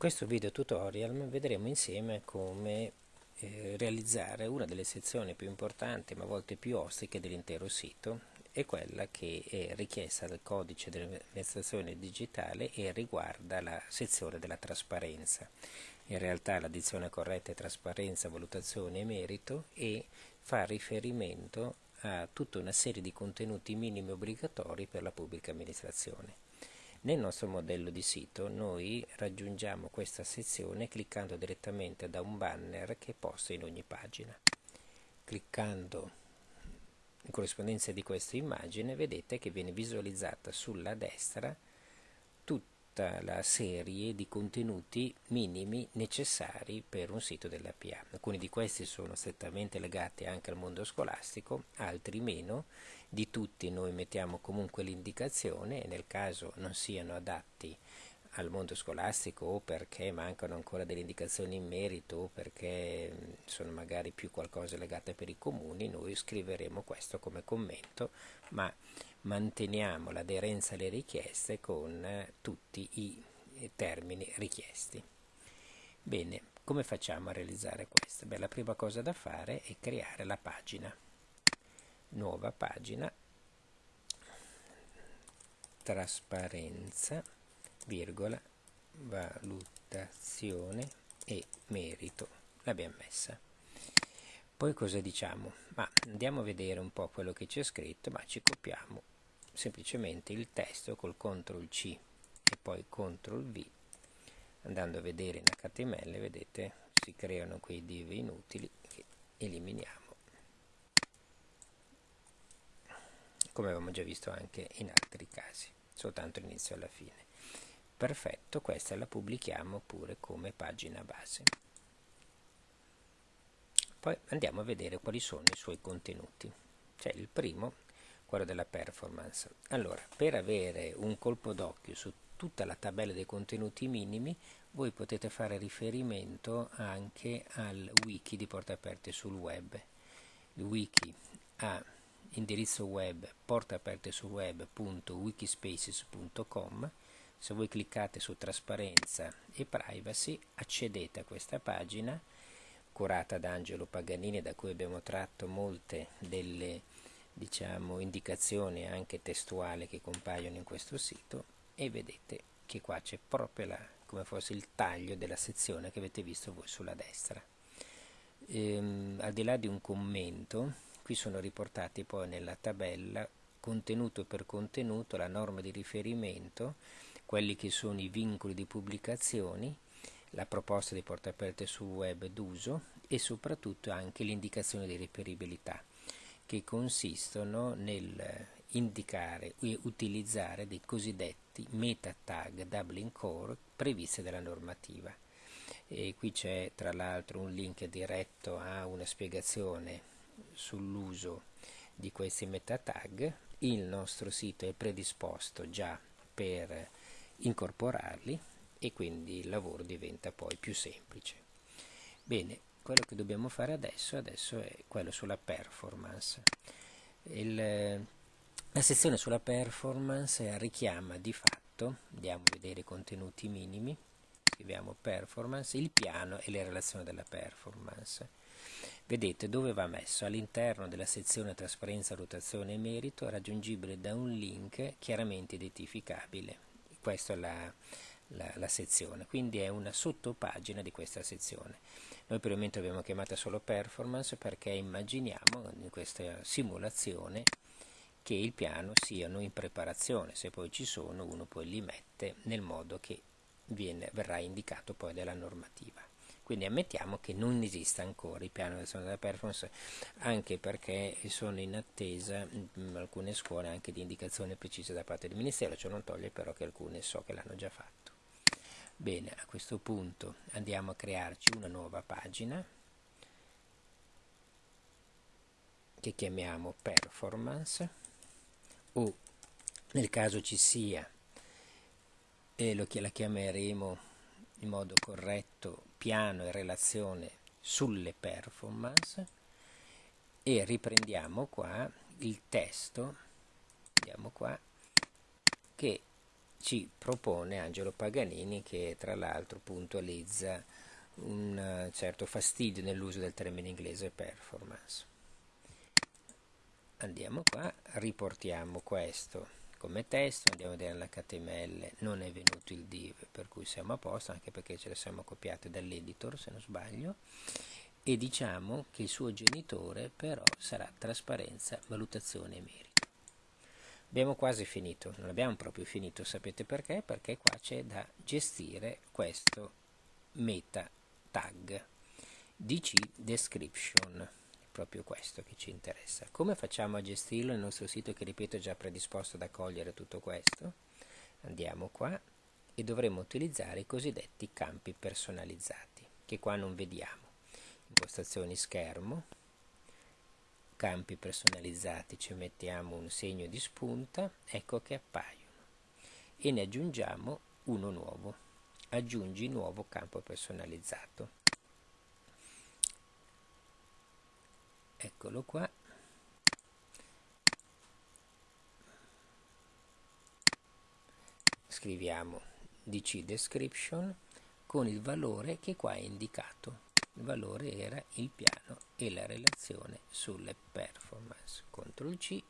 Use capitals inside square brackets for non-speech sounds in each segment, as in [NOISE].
questo video tutorial vedremo insieme come eh, realizzare una delle sezioni più importanti ma a volte più ostiche dell'intero sito è quella che è richiesta dal codice dell'amministrazione digitale e riguarda la sezione della trasparenza. In realtà l'addizione corretta è trasparenza, valutazione e merito e fa riferimento a tutta una serie di contenuti minimi obbligatori per la pubblica amministrazione. Nel nostro modello di sito noi raggiungiamo questa sezione cliccando direttamente da un banner che posto in ogni pagina. Cliccando in corrispondenza di questa immagine vedete che viene visualizzata sulla destra tutta la serie di contenuti minimi necessari per un sito della PA. Alcuni di questi sono strettamente legati anche al mondo scolastico, altri meno. Di tutti noi mettiamo comunque l'indicazione e nel caso non siano adatti al mondo scolastico o perché mancano ancora delle indicazioni in merito o perché sono magari più qualcosa legate per i comuni, noi scriveremo questo come commento, ma manteniamo l'aderenza alle richieste con eh, tutti i eh, termini richiesti. Bene, come facciamo a realizzare questo? Beh, la prima cosa da fare è creare la pagina. Nuova pagina, trasparenza virgola, valutazione e merito. L'abbiamo messa. Poi cosa diciamo? Ma andiamo a vedere un po' quello che c'è scritto, ma ci copiamo semplicemente il testo col CTRL C e poi CTRL V. Andando a vedere in HTML, vedete, si creano quei div inutili che eliminiamo. Come avevamo già visto anche in altri casi, soltanto l'inizio alla fine. Perfetto, questa la pubblichiamo pure come pagina base. Poi andiamo a vedere quali sono i suoi contenuti. C'è il primo, quello della performance. Allora, per avere un colpo d'occhio su tutta la tabella dei contenuti minimi, voi potete fare riferimento anche al wiki di Porta Aperte sul web. Il wiki ha indirizzo web portaaperte se voi cliccate su trasparenza e privacy accedete a questa pagina curata da Angelo Paganini da cui abbiamo tratto molte delle diciamo, indicazioni anche testuali che compaiono in questo sito e vedete che qua c'è proprio la, come fosse il taglio della sezione che avete visto voi sulla destra. Ehm, al di là di un commento, qui sono riportati poi nella tabella contenuto per contenuto la norma di riferimento quelli che sono i vincoli di pubblicazioni, la proposta di porta aperte sul web d'uso e soprattutto anche le indicazioni di reperibilità che consistono nel indicare e utilizzare dei cosiddetti meta tag Dublin Core previsti dalla normativa. E qui c'è tra l'altro un link diretto a una spiegazione sull'uso di questi meta tag. Il nostro sito è predisposto già per incorporarli e quindi il lavoro diventa poi più semplice. Bene, quello che dobbiamo fare adesso, adesso è quello sulla performance. Il, la sezione sulla performance richiama di fatto, andiamo a vedere i contenuti minimi, scriviamo performance, il piano e le relazioni della performance. Vedete dove va messo? All'interno della sezione trasparenza, rotazione e merito, raggiungibile da un link chiaramente identificabile questa è la, la, la, sezione, quindi è una sottopagina di questa sezione. Noi per il momento abbiamo chiamata solo performance perché immaginiamo in questa simulazione che il piano siano in preparazione, se poi ci sono uno poi li mette nel modo che viene, verrà indicato poi dalla normativa. Quindi ammettiamo che non esista ancora il piano di della performance, anche perché sono in attesa in alcune scuole anche di indicazioni precise da parte del Ministero, ciò non toglie però che alcune so che l'hanno già fatto. Bene, a questo punto andiamo a crearci una nuova pagina che chiamiamo performance o nel caso ci sia e lo, la chiameremo in modo corretto piano e relazione sulle performance e riprendiamo qua il testo andiamo qua che ci propone Angelo Paganini che tra l'altro puntualizza un eh, certo fastidio nell'uso del termine inglese performance. Andiamo qua, riportiamo questo come testo, andiamo a vedere l'HTML, non è venuto il div per cui siamo a posto, anche perché ce le siamo copiate dall'editor se non sbaglio, e diciamo che il suo genitore però sarà trasparenza, valutazione e merito. Abbiamo quasi finito, non abbiamo proprio finito, sapete perché? Perché qua c'è da gestire questo meta tag dc description proprio questo che ci interessa. Come facciamo a gestirlo? Nel nostro sito che ripeto è già predisposto ad accogliere tutto questo. Andiamo qua e dovremo utilizzare i cosiddetti campi personalizzati che qua non vediamo. Impostazioni schermo campi personalizzati ci mettiamo un segno di spunta ecco che appaiono. E ne aggiungiamo uno nuovo. Aggiungi nuovo campo personalizzato eccolo qua. Scriviamo dc description con il valore che qua è indicato. Il valore era il piano e la relazione sulle performance. CTRL C.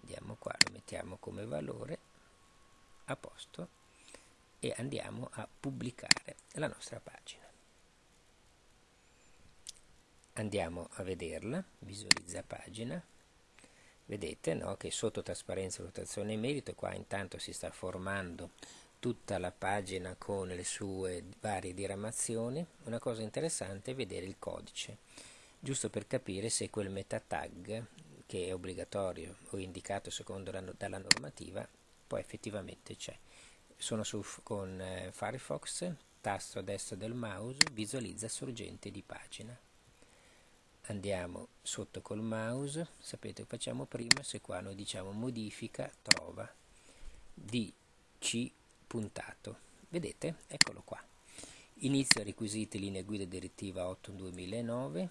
Andiamo qua lo mettiamo come valore. A posto. E andiamo a pubblicare la nostra pagina andiamo a vederla visualizza pagina vedete no, che sotto trasparenza rotazione e merito qua intanto si sta formando tutta la pagina con le sue varie diramazioni, una cosa interessante è vedere il codice, giusto per capire se quel meta tag che è obbligatorio o indicato secondo la, dalla normativa poi effettivamente c'è. Sono su, con eh, Firefox, tasto a destra del mouse, visualizza sorgente di pagina. Andiamo sotto col mouse, sapete che facciamo prima, se qua noi diciamo modifica, trova, DC puntato. Vedete? Eccolo qua. Inizio requisiti linee guida direttiva 8 2009,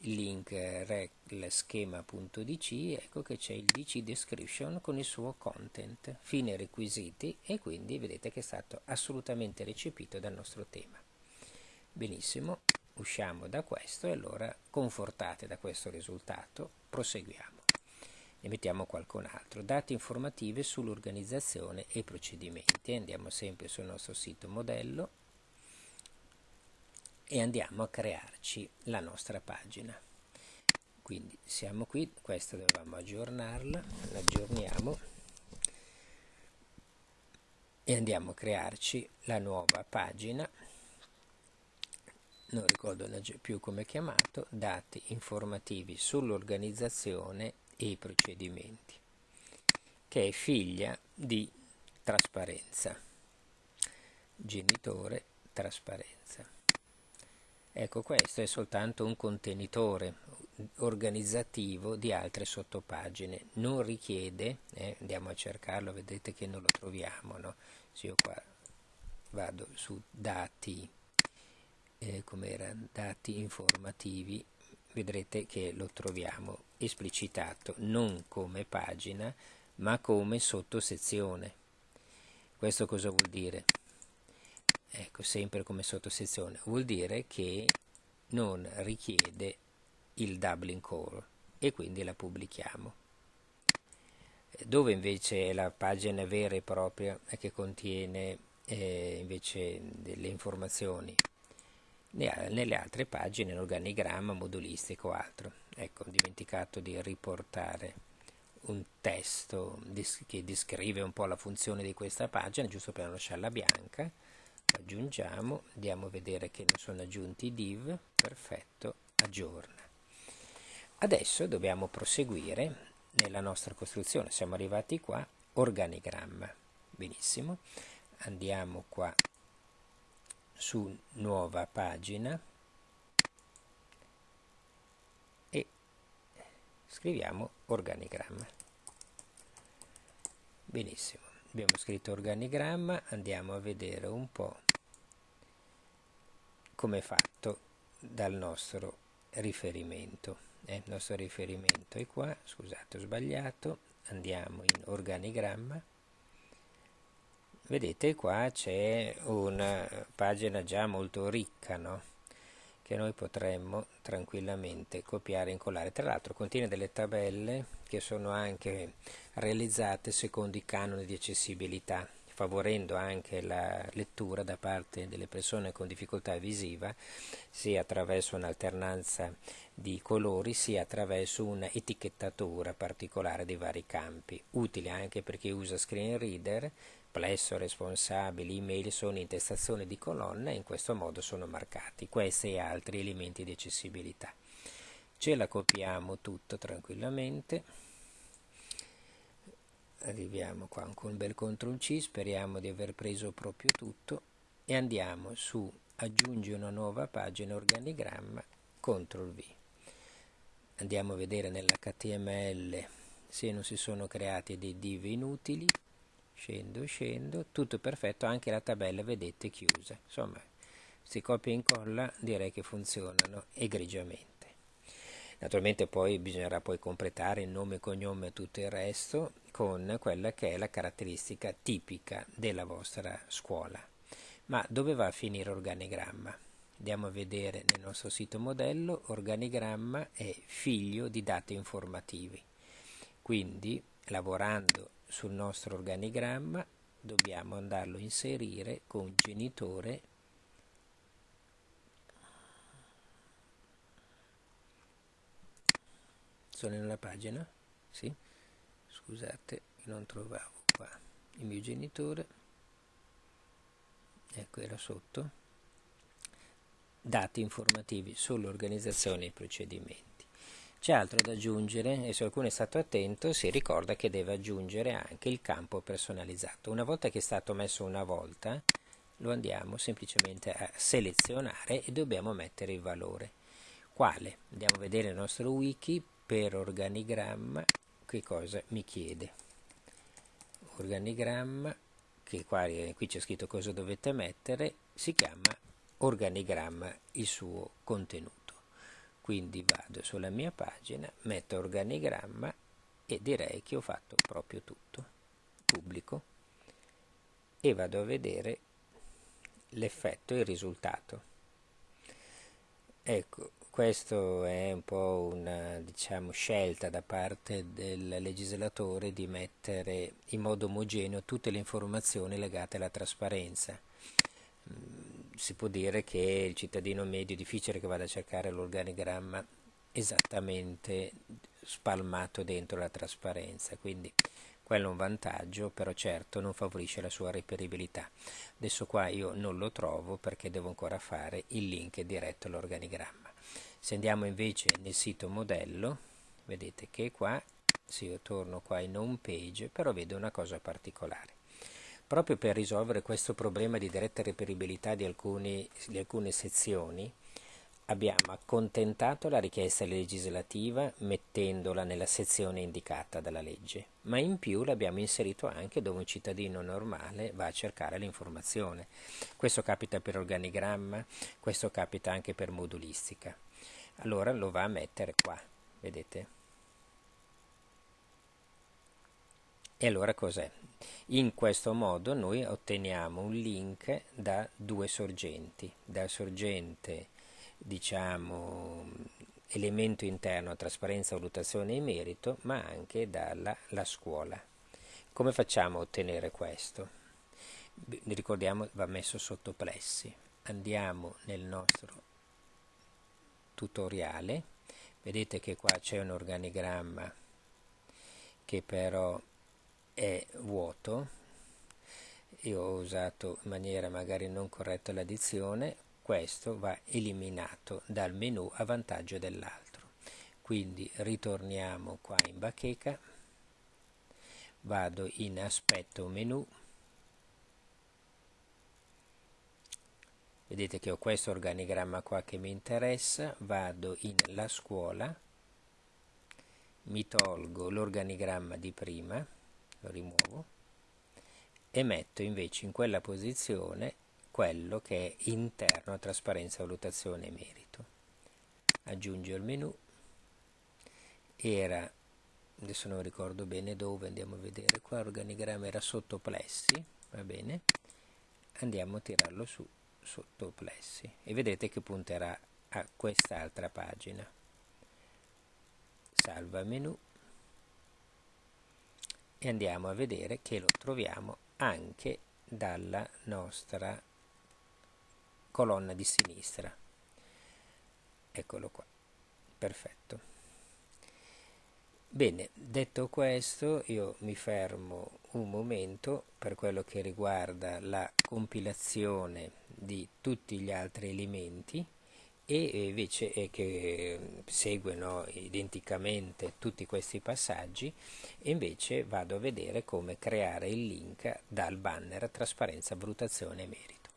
il link rel schema.dc, ecco che c'è il dc description con il suo content, fine requisiti e quindi vedete che è stato assolutamente recepito dal nostro tema. Benissimo, usciamo da questo e allora confortate da questo risultato proseguiamo ne mettiamo qualcun altro. Dati informative sull'organizzazione e procedimenti. Andiamo sempre sul nostro sito modello e andiamo a crearci la nostra pagina. Quindi siamo qui, questa dovevamo aggiornarla, l'aggiorniamo e andiamo a crearci la nuova pagina non ricordo più come è chiamato, dati informativi sull'organizzazione e i procedimenti, che è figlia di trasparenza, genitore trasparenza. Ecco, questo è soltanto un contenitore organizzativo di altre sottopagine, non richiede, eh, andiamo a cercarlo, vedete che non lo troviamo, no? Se io qua vado su dati, eh, come era, dati informativi, vedrete che lo troviamo esplicitato non come pagina ma come sottosezione. Questo cosa vuol dire? Ecco, sempre come sottosezione. Vuol dire che non richiede il Dublin Core e quindi la pubblichiamo. Dove invece è la pagina vera e propria che contiene eh, invece delle informazioni nelle altre pagine l'organigramma modulistico o altro. Ecco, ho dimenticato di riportare un testo che descrive un po' la funzione di questa pagina, giusto per non lasciarla bianca. Aggiungiamo, andiamo a vedere che ne sono aggiunti i div, perfetto, aggiorna. Adesso dobbiamo proseguire nella nostra costruzione, siamo arrivati qua, organigramma. Benissimo, andiamo qua su nuova pagina e scriviamo organigramma. Benissimo abbiamo scritto organigramma andiamo a vedere un po' come è fatto dal nostro riferimento. Eh, il nostro riferimento è qua scusate ho sbagliato. Andiamo in organigramma vedete qua c'è una pagina già molto ricca no? che noi potremmo tranquillamente copiare e incollare tra l'altro contiene delle tabelle che sono anche realizzate secondo i canoni di accessibilità favorendo anche la lettura da parte delle persone con difficoltà visiva sia attraverso un'alternanza di colori sia attraverso un'etichettatura particolare dei vari campi, utile anche per chi usa screen reader, plesso, responsabili, email sono intestazioni di colonna e in questo modo sono marcati questi e altri elementi di accessibilità. Ce la copiamo tutto tranquillamente arriviamo qua con un bel CTRL C, speriamo di aver preso proprio tutto e andiamo su aggiungi una nuova pagina organigramma, CTRL V. Andiamo a vedere nell'HTML se non si sono creati dei div inutili, scendo, scendo, tutto perfetto, anche la tabella vedete chiusa, insomma si copia e incolla direi che funzionano egregiamente. Naturalmente poi bisognerà poi completare il nome, cognome e tutto il resto con quella che è la caratteristica tipica della vostra scuola. Ma dove va a finire organigramma? Andiamo a vedere nel nostro sito modello, organigramma è figlio di dati informativi. Quindi lavorando sul nostro organigramma dobbiamo andarlo a inserire con genitore sono nella pagina? Sì? Scusate non trovavo qua il mio genitore. Ecco era sotto. Dati informativi sull'organizzazione e i procedimenti c'è altro da aggiungere? E se qualcuno è stato attento si ricorda che deve aggiungere anche il campo personalizzato. Una volta che è stato messo una volta lo andiamo semplicemente a selezionare e dobbiamo mettere il valore. Quale? andiamo a vedere il nostro wiki per organigramma che cosa mi chiede? Organigramma che qua, qui c'è scritto cosa dovete mettere si chiama organigramma il suo contenuto quindi vado sulla mia pagina metto organigramma e direi che ho fatto proprio tutto pubblico e vado a vedere l'effetto e il risultato ecco questo è un po' una diciamo, scelta da parte del legislatore di mettere in modo omogeneo tutte le informazioni legate alla trasparenza. Si può dire che il cittadino medio è difficile che vada a cercare l'organigramma esattamente spalmato dentro la trasparenza, quindi quello è un vantaggio, però certo non favorisce la sua reperibilità. Adesso qua io non lo trovo perché devo ancora fare il link diretto all'organigramma. Se andiamo invece nel sito modello, vedete che qua, se io torno qua in home page, però vedo una cosa particolare. Proprio per risolvere questo problema di diretta reperibilità di, alcuni, di alcune sezioni, abbiamo accontentato la richiesta legislativa mettendola nella sezione indicata dalla legge, ma in più l'abbiamo inserito anche dove un cittadino normale va a cercare l'informazione. Questo capita per organigramma, questo capita anche per modulistica allora lo va a mettere qua vedete e allora cos'è? In questo modo noi otteniamo un link da due sorgenti. Dal sorgente diciamo elemento interno trasparenza valutazione e merito ma anche dalla scuola. Come facciamo a ottenere questo? Ricordiamo va messo sotto plessi. Andiamo nel nostro tutoriale. Vedete che qua c'è un organigramma che però è vuoto. Io ho usato in maniera magari non corretta l'addizione. Questo va eliminato dal menu a vantaggio dell'altro. Quindi ritorniamo qua in bacheca. Vado in aspetto menu. Vedete che ho questo organigramma qua che mi interessa. Vado in la scuola. Mi tolgo l'organigramma di prima lo rimuovo e metto invece in quella posizione quello che è interno a trasparenza, valutazione e merito. Aggiungo il menu era adesso non ricordo bene dove andiamo a vedere qua organigramma era sotto plessi va bene? Andiamo a tirarlo su sotto plessi e vedete che punterà a quest'altra pagina. Salva menu e andiamo a vedere che lo troviamo anche dalla nostra colonna di sinistra. Eccolo qua. Perfetto. Bene, detto questo io mi fermo un momento per quello che riguarda la compilazione di tutti gli altri elementi e invece e che seguono identicamente tutti questi passaggi e invece vado a vedere come creare il link dal banner trasparenza, valutazione e merito.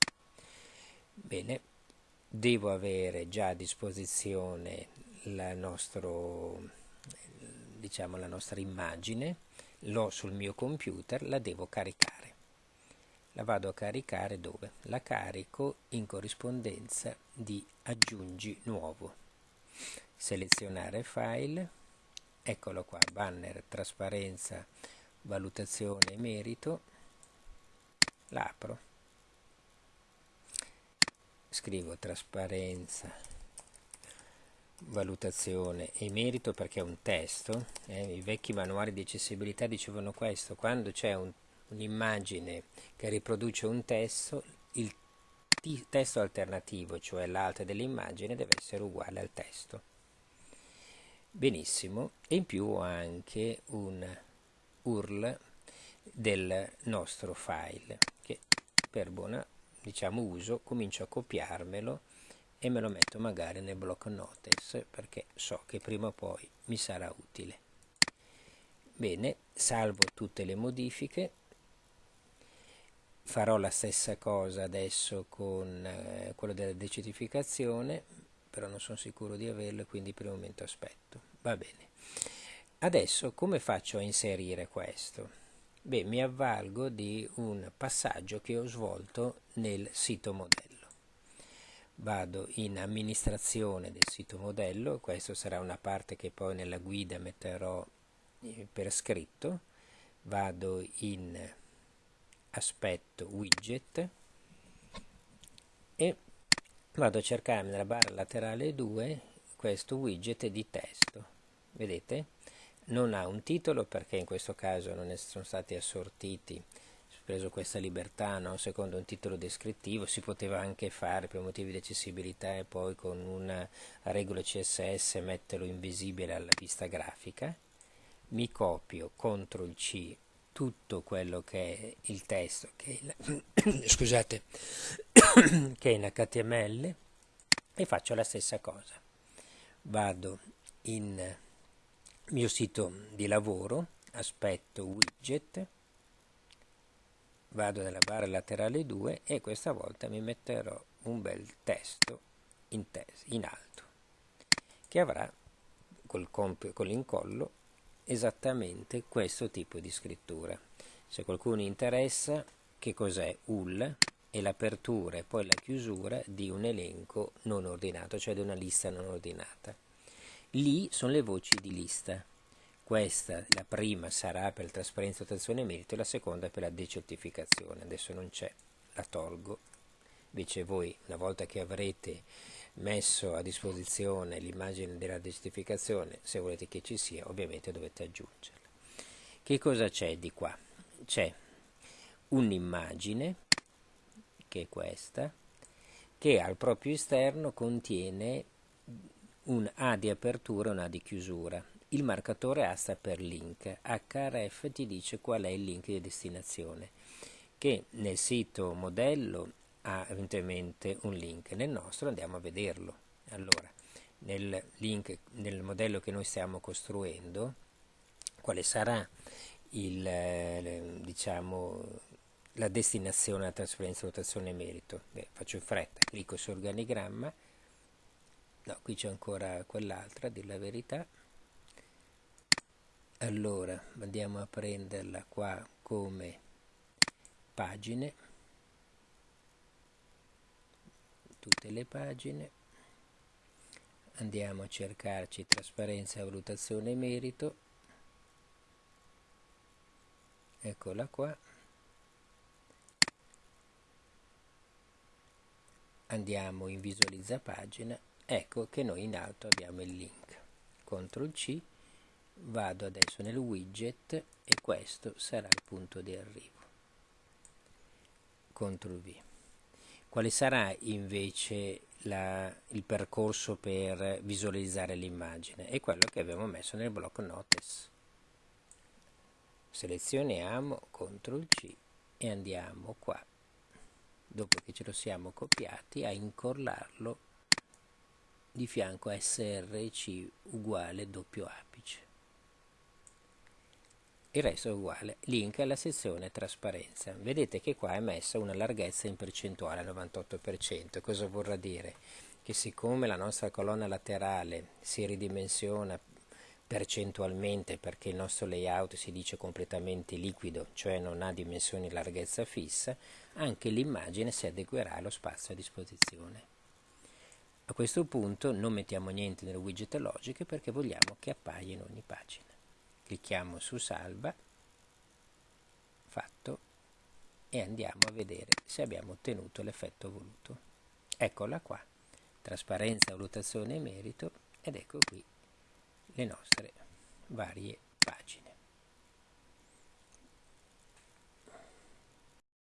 Bene, devo avere già a disposizione il nostro diciamo, la nostra immagine, l'ho sul mio computer, la devo caricare. La vado a caricare dove? La carico in corrispondenza di aggiungi nuovo. Selezionare file, eccolo qua, banner, trasparenza, valutazione e merito, l'apro, scrivo trasparenza valutazione e merito perché è un testo, eh, i vecchi manuali di accessibilità dicevano questo, quando c'è un, un'immagine che riproduce un testo, il testo alternativo, cioè l'altro dell'immagine, deve essere uguale al testo. Benissimo, e in più ho anche un URL del nostro file che per buona diciamo, uso comincio a copiarmelo e me lo metto magari nel block notice perché so che prima o poi mi sarà utile. Bene, salvo tutte le modifiche, farò la stessa cosa adesso con eh, quello della decertificazione, però non sono sicuro di averlo e quindi per il momento aspetto. Va bene. Adesso come faccio a inserire questo? Beh, mi avvalgo di un passaggio che ho svolto nel sito modello vado in amministrazione del sito modello, questa sarà una parte che poi nella guida metterò eh, per scritto, vado in aspetto widget e vado a cercare nella barra laterale 2 questo widget di testo, vedete? Non ha un titolo perché in questo caso non sono stati assortiti preso questa libertà no? secondo un titolo descrittivo, si poteva anche fare per motivi di accessibilità e poi con una regola CSS metterlo invisibile alla vista grafica, mi copio CTRL C tutto quello che è il testo che è in, [COUGHS] scusate, [COUGHS] che è in HTML e faccio la stessa cosa. Vado in mio sito di lavoro, aspetto widget, vado nella barra laterale 2 e questa volta mi metterò un bel testo in, tesi, in alto che avrà col, con l'incollo esattamente questo tipo di scrittura se qualcuno interessa che cos'è UL e l'apertura e poi la chiusura di un elenco non ordinato cioè di una lista non ordinata lì sono le voci di lista questa, la prima, sarà per trasparenza, rotazione e merito e la seconda per la decertificazione. Adesso non c'è, la tolgo. Invece voi, una volta che avrete messo a disposizione l'immagine della decertificazione, se volete che ci sia, ovviamente dovete aggiungerla. Che cosa c'è di qua? C'è un'immagine, che è questa, che al proprio esterno contiene un A di apertura e un A di chiusura il marcatore A sta per link, href ti dice qual è il link di destinazione, che nel sito modello ha eventualmente un link, nel nostro andiamo a vederlo. Allora, nel link, nel modello che noi stiamo costruendo, quale sarà il, diciamo, la destinazione, la trasferenza, rotazione merito? Beh, faccio in fretta, clicco su organigramma, no, qui c'è ancora quell'altra, a dire la verità, allora andiamo a prenderla qua come pagine tutte le pagine. Andiamo a cercarci trasparenza valutazione e merito. Eccola qua. Andiamo in visualizza pagina. Ecco che noi in alto abbiamo il link. CTRL C vado adesso nel widget e questo sarà il punto di arrivo. CTRL V. Quale sarà invece la, il percorso per visualizzare l'immagine? È quello che abbiamo messo nel blocco notice. Selezioniamo CTRL C e andiamo qua, dopo che ce lo siamo copiati, a incollarlo di fianco a src uguale doppio apice il resto è uguale. Link alla sezione trasparenza. Vedete che qua è messa una larghezza in percentuale al 98%. Cosa vorrà dire? Che siccome la nostra colonna laterale si ridimensiona percentualmente perché il nostro layout si dice completamente liquido, cioè non ha dimensioni larghezza fissa, anche l'immagine si adeguerà allo spazio a disposizione. A questo punto non mettiamo niente nel widget logiche perché vogliamo che appaia in ogni pagina clicchiamo su salva. Fatto. E andiamo a vedere se abbiamo ottenuto l'effetto voluto. Eccola qua. Trasparenza, valutazione e merito. Ed ecco qui le nostre varie